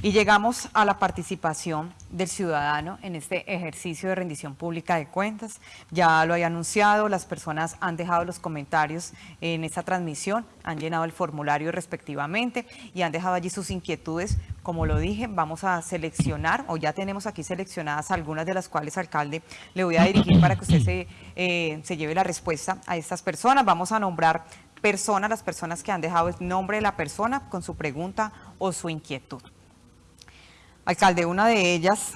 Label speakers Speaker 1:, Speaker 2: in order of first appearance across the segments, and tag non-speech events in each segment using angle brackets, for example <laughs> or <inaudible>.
Speaker 1: Y llegamos a la participación del ciudadano en este ejercicio de rendición pública de cuentas. Ya lo había anunciado, las personas han dejado los comentarios en esta transmisión, han llenado el formulario respectivamente y han dejado allí sus inquietudes. Como lo dije, vamos a seleccionar, o ya tenemos aquí seleccionadas algunas de las cuales, alcalde, le voy a dirigir para que usted se, eh, se lleve la respuesta a estas personas. Vamos a nombrar personas, las personas que han dejado el nombre de la persona con su pregunta o su inquietud. Alcalde, una de ellas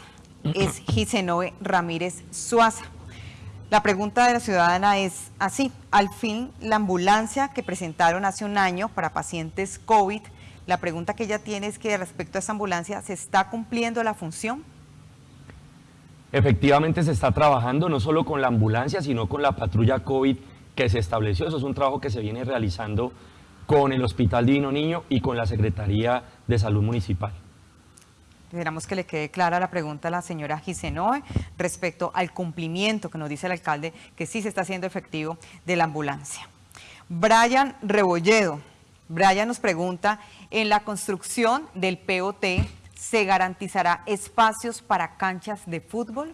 Speaker 1: es Gisenoe Ramírez Suaza. La pregunta de la ciudadana es así, al fin la ambulancia que presentaron hace un año para pacientes COVID, la pregunta que ella tiene es que respecto a esa ambulancia, ¿se está cumpliendo la función?
Speaker 2: Efectivamente se está trabajando no solo con la ambulancia, sino con la patrulla COVID que se estableció. Eso es un trabajo que se viene realizando con el Hospital Divino Niño y con la Secretaría de Salud Municipal.
Speaker 1: Esperamos que le quede clara la pregunta a la señora Gisenoe respecto al cumplimiento que nos dice el alcalde que sí se está haciendo efectivo de la ambulancia. Brian Rebolledo. Brian nos pregunta, en la construcción del POT, ¿se garantizará espacios para canchas de fútbol?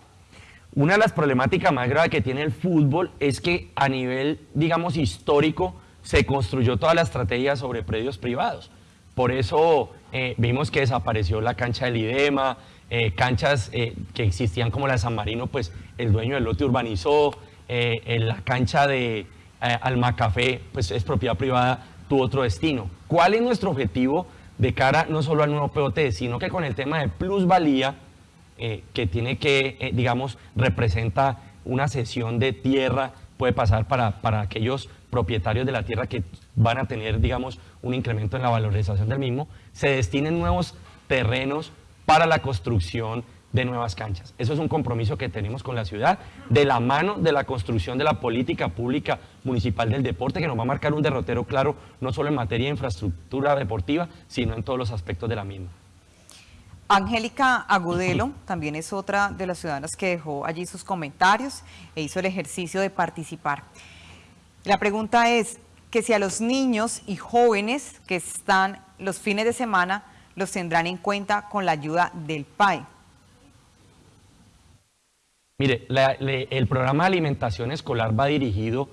Speaker 2: Una de las problemáticas más graves que tiene el fútbol es que a nivel, digamos, histórico, se construyó toda la estrategia sobre predios privados. Por eso eh, vimos que desapareció la cancha del IDEMA, eh, canchas eh, que existían como la de San Marino, pues el dueño del lote urbanizó, la cancha de Alma Café, pues es propiedad privada, tuvo otro destino. ¿Cuál es nuestro objetivo de cara no solo al nuevo POT, sino que con el tema de plusvalía, que tiene que, digamos, representa una cesión de tierra, puede pasar para, para aquellos propietarios de la tierra que van a tener, digamos, un incremento en la valorización del mismo, se destinen nuevos terrenos para la construcción de nuevas canchas. Eso es un compromiso que tenemos con la ciudad, de la mano de la construcción de la política pública municipal del deporte, que nos va a marcar un derrotero claro, no solo en materia de infraestructura deportiva, sino en todos los aspectos de la misma.
Speaker 1: Angélica Agudelo <laughs> también es otra de las ciudadanas que dejó allí sus comentarios e hizo el ejercicio de participar. La pregunta es que si a los niños y jóvenes que están los fines de semana los tendrán en cuenta con la ayuda del PAE.
Speaker 2: Mire, el programa de alimentación escolar va dirigido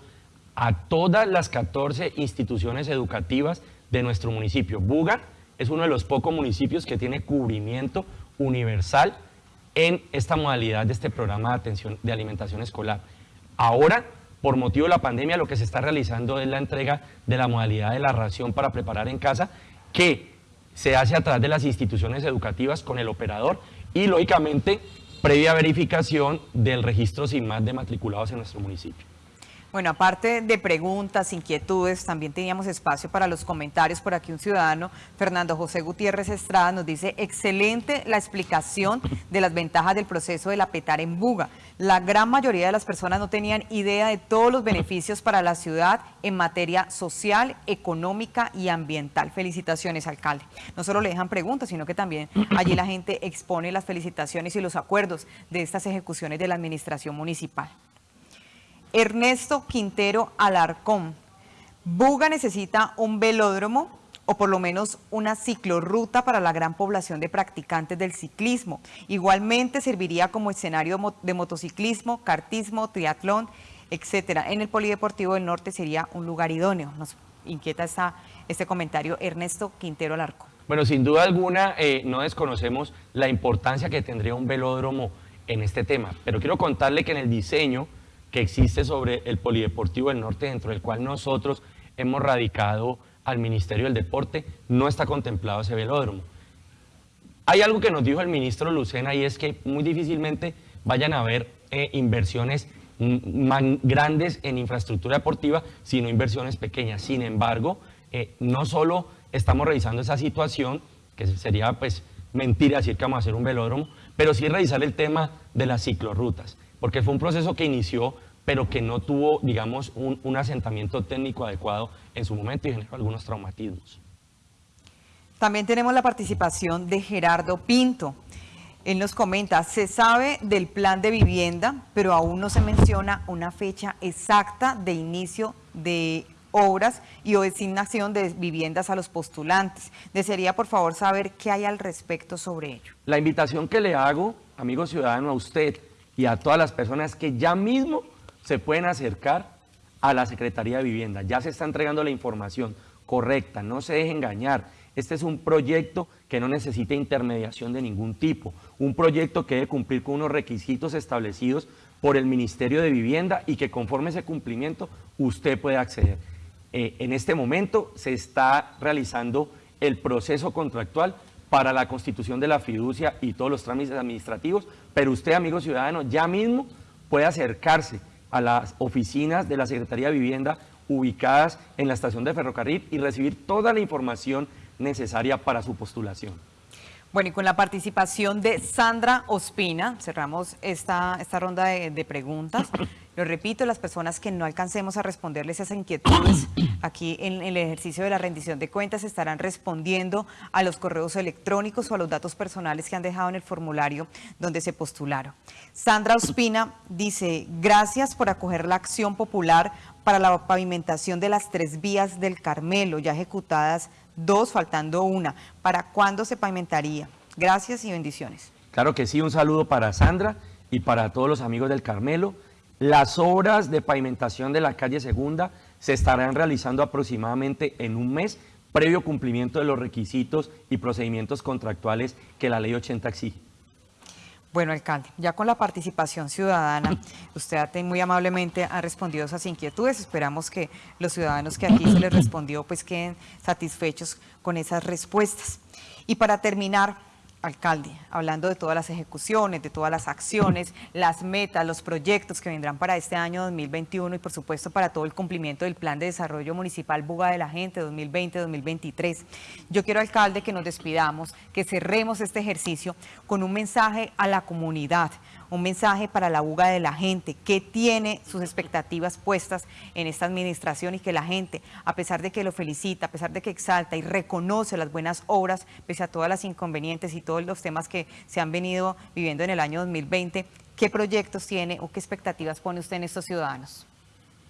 Speaker 2: a todas las 14 instituciones educativas de nuestro municipio. Buga es uno de los pocos municipios que tiene cubrimiento universal en esta modalidad de este programa de atención de alimentación escolar. Ahora por motivo de la pandemia lo que se está realizando es la entrega de la modalidad de la ración para preparar en casa, que se hace a través de las instituciones educativas con el operador y, lógicamente, previa verificación del registro sin más de matriculados en nuestro municipio.
Speaker 1: Bueno, aparte de preguntas, inquietudes, también teníamos espacio para los comentarios. Por aquí un ciudadano, Fernando José Gutiérrez Estrada, nos dice, excelente la explicación de las ventajas del proceso de la petar en Buga. La gran mayoría de las personas no tenían idea de todos los beneficios para la ciudad en materia social, económica y ambiental. Felicitaciones, alcalde. No solo le dejan preguntas, sino que también allí la gente expone las felicitaciones y los acuerdos de estas ejecuciones de la administración municipal. Ernesto Quintero Alarcón. Buga necesita un velódromo o por lo menos una ciclorruta para la gran población de practicantes del ciclismo. Igualmente serviría como escenario de motociclismo, cartismo, triatlón, etcétera. En el Polideportivo del Norte sería un lugar idóneo. Nos inquieta este comentario Ernesto Quintero Alarcón.
Speaker 2: Bueno, sin duda alguna eh, no desconocemos la importancia que tendría un velódromo en este tema, pero quiero contarle que en el diseño que existe sobre el Polideportivo del Norte, dentro del cual nosotros hemos radicado al Ministerio del Deporte, no está contemplado ese velódromo. Hay algo que nos dijo el ministro Lucena y es que muy difícilmente vayan a haber eh, inversiones grandes en infraestructura deportiva, sino inversiones pequeñas. Sin embargo, eh, no solo estamos revisando esa situación, que sería pues mentira decir que vamos a hacer un velódromo, pero sí revisar el tema de las ciclorrutas porque fue un proceso que inició, pero que no tuvo, digamos, un, asentamiento técnico adecuado en su momento y generó algunos traumatismos.
Speaker 1: También tenemos la participación de Gerardo Pinto. Él nos comenta, se sabe del plan de vivienda, pero aún no se menciona una fecha exacta de inicio de obras y o designación de viviendas a los postulantes. Desearía, por favor, saber qué hay al respecto sobre ello.
Speaker 2: La invitación que le hago, amigo ciudadano, a usted y a todas las personas que ya mismo se pueden acercar a la Secretaría de Vivienda. Ya se está entregando la información correcta, no se deje engañar. Este es un proyecto que no necesita intermediación de ningún tipo, un proyecto que debe cumplir con unos requisitos establecidos por el Ministerio de Vivienda y que conforme ese cumplimiento usted puede acceder. Eh, en este momento se está realizando el proceso contractual para la constitución de la fiducia y todos los trámites administrativos, pero usted, amigo ciudadano, ya mismo puede acercarse a las oficinas de la Secretaría de Vivienda ubicadas en la estación de ferrocarril y recibir toda la información necesaria para su postulación.
Speaker 1: Bueno, y con la participación de Sandra Ospina, cerramos esta, esta ronda de, preguntas. <coughs> Lo repito, las personas que no alcancemos a responderles esas inquietudes <coughs> aquí en, el ejercicio de la rendición de cuentas estarán respondiendo a los correos electrónicos o a los datos personales que han dejado en el formulario donde se postularon. Sandra Ospina dice, gracias por acoger la acción popular para la pavimentación de las tres vías del Carmelo, ya ejecutadas dos, faltando una. ¿Para cuándo se pavimentaría? Gracias y bendiciones.
Speaker 2: Claro que sí, un saludo para Sandra y para todos los amigos del Carmelo. Las obras de pavimentación de la calle Segunda se estarán realizando aproximadamente en un mes, previo cumplimiento de los requisitos y procedimientos contractuales que la Ley 80 exige.
Speaker 1: Bueno, alcalde, ya con la participación ciudadana, <laughs> usted muy amablemente ha respondido esas inquietudes. Esperamos que los ciudadanos que aquí se les respondió pues queden satisfechos con esas respuestas. Y para terminar, alcalde, hablando de todas las ejecuciones, de todas las acciones, las metas, los proyectos que vendrán para este año 2021 y por supuesto para todo el cumplimiento del Plan de Desarrollo Municipal Buga de la Gente 2020-2023. Yo quiero, alcalde, que nos despidamos, que cerremos este ejercicio con un mensaje a la comunidad, un mensaje para la buga de la gente, que tiene sus expectativas puestas en esta administración y que la gente, a pesar de que lo felicita, a pesar de que exalta y reconoce las buenas obras, pese a todas las inconvenientes y todos los temas que se han venido viviendo en el año 2020, ¿qué proyectos tiene o qué expectativas pone usted en estos ciudadanos?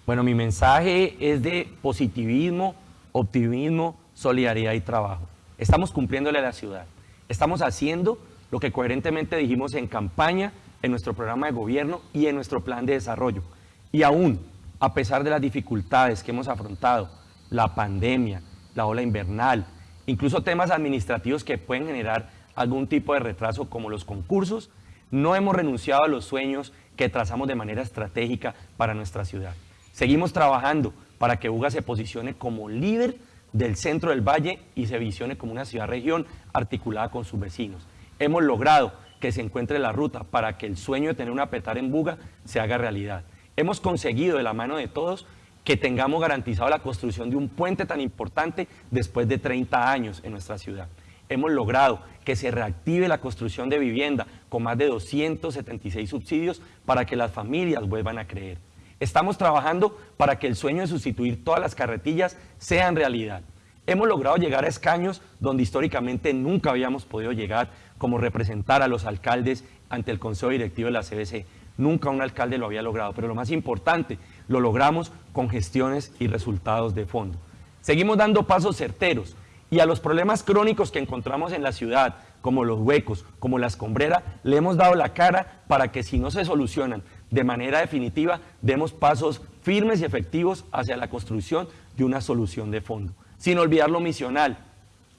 Speaker 2: Bueno, mi mensaje es de positivismo, optimismo, solidaridad y trabajo. Estamos cumpliéndole a la ciudad. Estamos haciendo lo que coherentemente dijimos en campaña en nuestro programa de gobierno y en nuestro plan de desarrollo. Y aún, a pesar de las dificultades que hemos afrontado, la pandemia, la ola invernal, incluso temas administrativos que pueden generar algún tipo de retraso como los concursos, no hemos renunciado a los sueños que trazamos de manera estratégica para nuestra ciudad. Seguimos trabajando para que UGA se posicione como líder del centro del valle y se visione como una ciudad-región articulada con sus vecinos. Hemos logrado que se encuentre la ruta para que el sueño de tener una petar en Buga se haga realidad. Hemos conseguido de la mano de todos que tengamos garantizado la construcción de un puente tan importante después de 30 años en nuestra ciudad. Hemos logrado que se reactive la construcción de vivienda con más de 276 subsidios para que las familias vuelvan a creer. Estamos trabajando para que el sueño de sustituir todas las carretillas sea en realidad. Hemos logrado llegar a escaños donde históricamente nunca habíamos podido llegar, como representar a los alcaldes ante el Consejo Directivo de la CBC. Nunca un alcalde lo había logrado, pero lo más importante, lo logramos con gestiones y resultados de fondo. Seguimos dando pasos certeros y a los problemas crónicos que encontramos en la ciudad, como los huecos, como la escombrera, le hemos dado la cara para que si no se solucionan de manera definitiva, demos pasos firmes y efectivos hacia la construcción de una solución de fondo. Sin olvidar lo misional,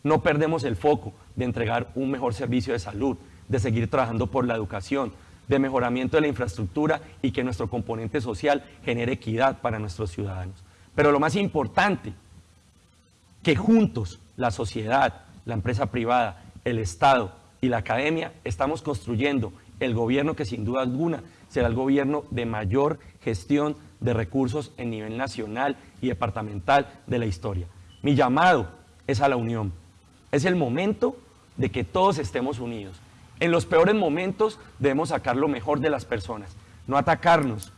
Speaker 2: no perdemos el foco de entregar un mejor servicio de salud, de seguir trabajando por la educación, de mejoramiento de la infraestructura y que nuestro componente social genere equidad para nuestros ciudadanos. Pero lo más importante, que juntos, la sociedad, la empresa privada, el Estado y la academia, estamos construyendo el gobierno que sin duda alguna será el gobierno de mayor gestión de recursos en nivel nacional y departamental de la historia. Mi llamado es a la unión, es el momento de que todos estemos unidos. En los peores momentos debemos sacar lo mejor de las personas, no atacarnos,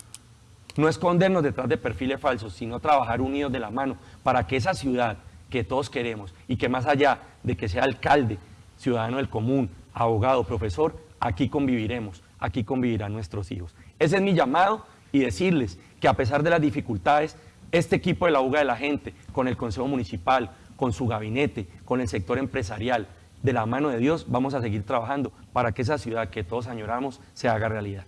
Speaker 2: no escondernos detrás de perfiles falsos, sino trabajar unidos de la mano para que esa ciudad que todos queremos y que más allá de que sea alcalde, ciudadano del común, abogado, profesor, aquí conviviremos, aquí convivirán nuestros hijos. Ese es mi llamado y decirles que a pesar de las dificultades, Este equipo de la UGA de la gente, con el Consejo Municipal, con su gabinete, con el sector empresarial, de la mano de Dios, vamos a seguir trabajando para que esa ciudad que todos añoramos se haga realidad.